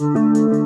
Música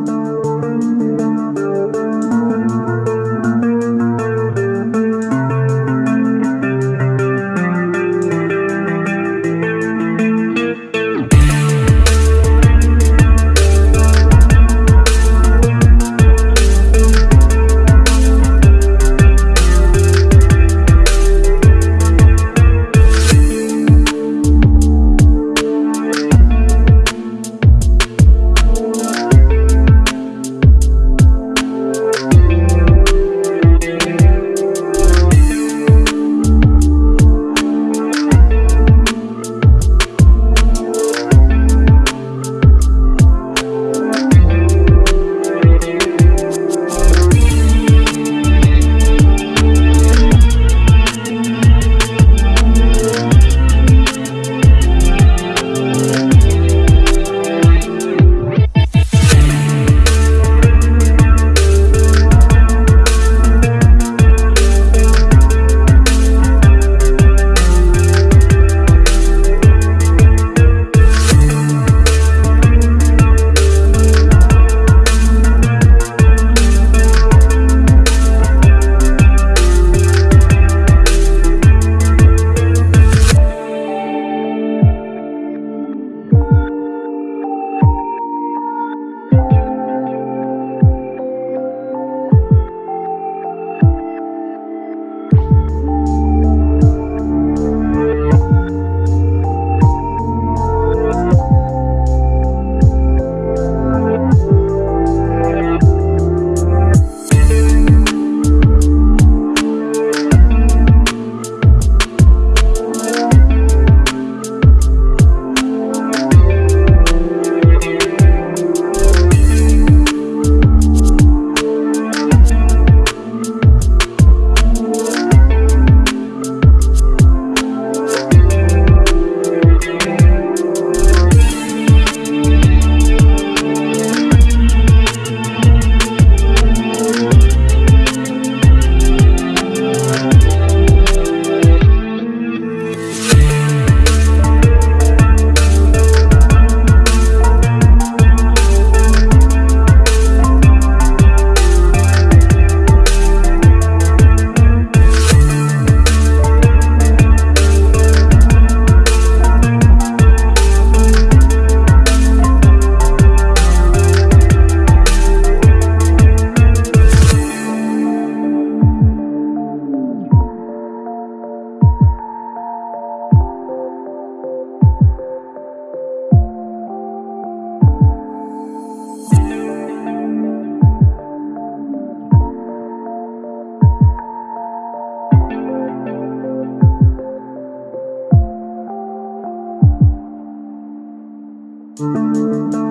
Música